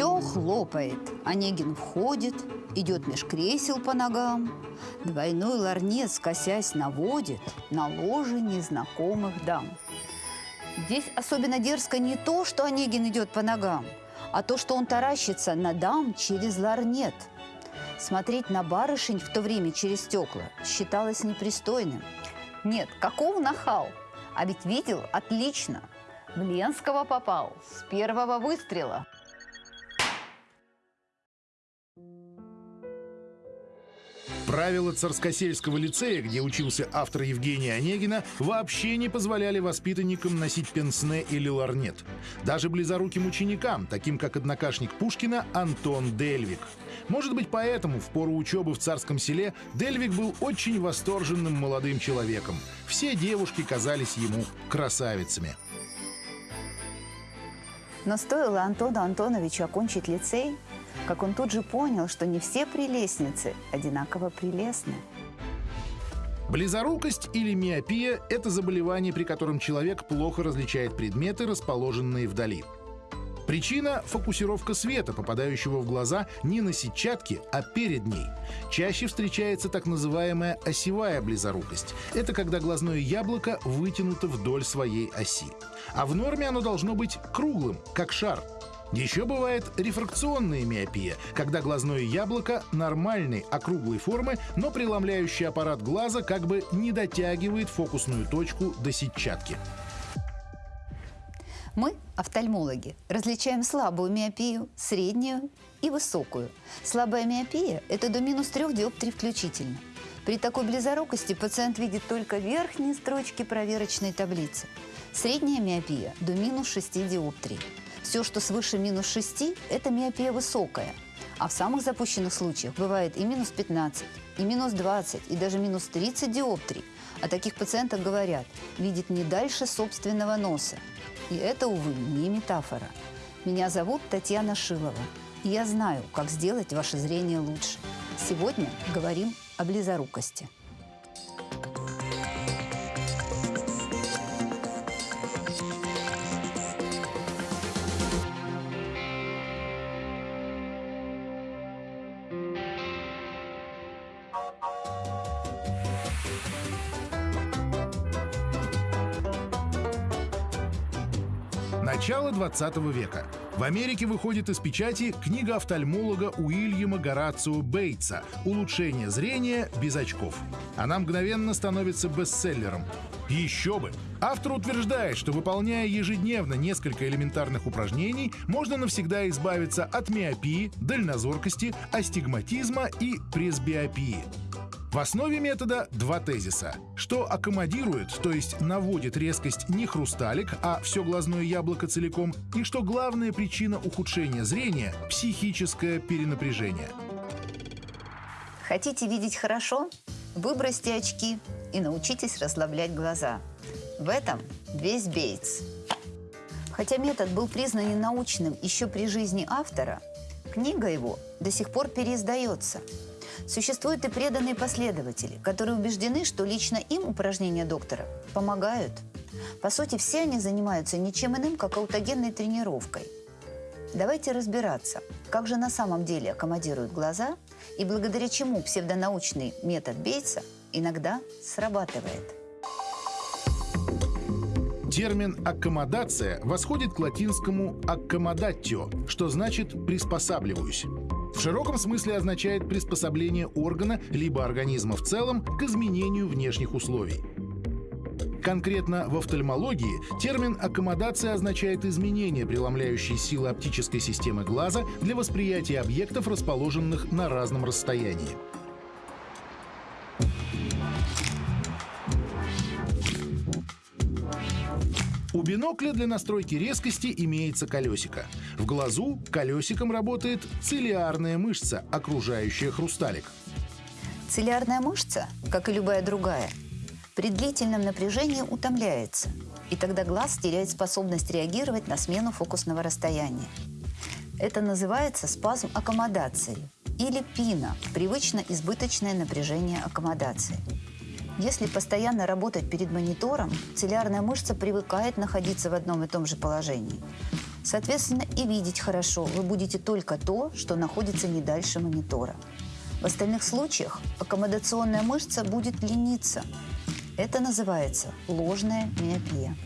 Все хлопает. Онегин входит, идет меж кресел по ногам. Двойной ларнет, скосясь, наводит на ложе незнакомых дам. Здесь особенно дерзко не то, что Онегин идет по ногам, а то, что он таращится на дам через ларнет. Смотреть на барышень в то время через стекла считалось непристойным. Нет, каков нахал? А ведь видел отлично. В Ленского попал с первого выстрела. Правила Царскосельского лицея, где учился автор Евгения Онегина, вообще не позволяли воспитанникам носить пенсне или ларнет. Даже близоруким ученикам, таким как однокашник Пушкина Антон Дельвик. Может быть, поэтому в пору учебы в Царском селе Дельвик был очень восторженным молодым человеком. Все девушки казались ему красавицами. Но стоило Антону Антоновичу окончить лицей, как он тут же понял, что не все прелестницы одинаково прелестны. Близорукость или миопия – это заболевание, при котором человек плохо различает предметы, расположенные вдали. Причина – фокусировка света, попадающего в глаза не на сетчатке, а перед ней. Чаще встречается так называемая осевая близорукость. Это когда глазное яблоко вытянуто вдоль своей оси. А в норме оно должно быть круглым, как шар – еще бывает рефракционная миопия, когда глазное яблоко нормальной округлой формы, но преломляющий аппарат глаза как бы не дотягивает фокусную точку до сетчатки. Мы, офтальмологи, различаем слабую миопию, среднюю и высокую. Слабая миопия – это до минус 3 диоптрий включительно. При такой близорукости пациент видит только верхние строчки проверочной таблицы. Средняя миопия – до минус 6 диоптрий. Все, что свыше минус 6, это миопия высокая. А в самых запущенных случаях бывает и минус 15, и минус 20, и даже минус 30 диоптрий. О таких пациентах говорят, видит не дальше собственного носа. И это, увы, не метафора. Меня зовут Татьяна Шилова, и я знаю, как сделать ваше зрение лучше. Сегодня говорим о близорукости. Начало 20 века. В Америке выходит из печати книга офтальмолога Уильяма Горацио Бейтса «Улучшение зрения без очков». Она мгновенно становится бестселлером. Еще бы! Автор утверждает, что выполняя ежедневно несколько элементарных упражнений, можно навсегда избавиться от миопии, дальнозоркости, астигматизма и пресбиопии. В основе метода два тезиса. Что аккомодирует, то есть наводит резкость не хрусталик, а все глазное яблоко целиком, и что главная причина ухудшения зрения – психическое перенапряжение. Хотите видеть хорошо? Выбросьте очки и научитесь расслаблять глаза. В этом весь Бейтс. Хотя метод был признан ненаучным еще при жизни автора, книга его до сих пор переиздается – Существуют и преданные последователи, которые убеждены, что лично им упражнения доктора помогают. По сути, все они занимаются ничем иным, как аутогенной тренировкой. Давайте разбираться, как же на самом деле аккомодируют глаза и благодаря чему псевдонаучный метод Бейтса иногда срабатывает. Термин «аккомодация» восходит к латинскому «аккомодатио», что значит «приспосабливаюсь». В широком смысле означает приспособление органа либо организма в целом к изменению внешних условий. Конкретно в офтальмологии термин «аккомодация» означает изменение преломляющей силы оптической системы глаза для восприятия объектов, расположенных на разном расстоянии. У бинокля для настройки резкости имеется колесико. В глазу колесиком работает цилиарная мышца, окружающая хрусталик. Цилиарная мышца, как и любая другая, при длительном напряжении утомляется, и тогда глаз теряет способность реагировать на смену фокусного расстояния. Это называется спазм аккомодации или пина – привычно избыточное напряжение аккомодации. Если постоянно работать перед монитором, цилиарная мышца привыкает находиться в одном и том же положении. Соответственно, и видеть хорошо вы будете только то, что находится не дальше монитора. В остальных случаях аккомодационная мышца будет лениться. Это называется ложная миопия.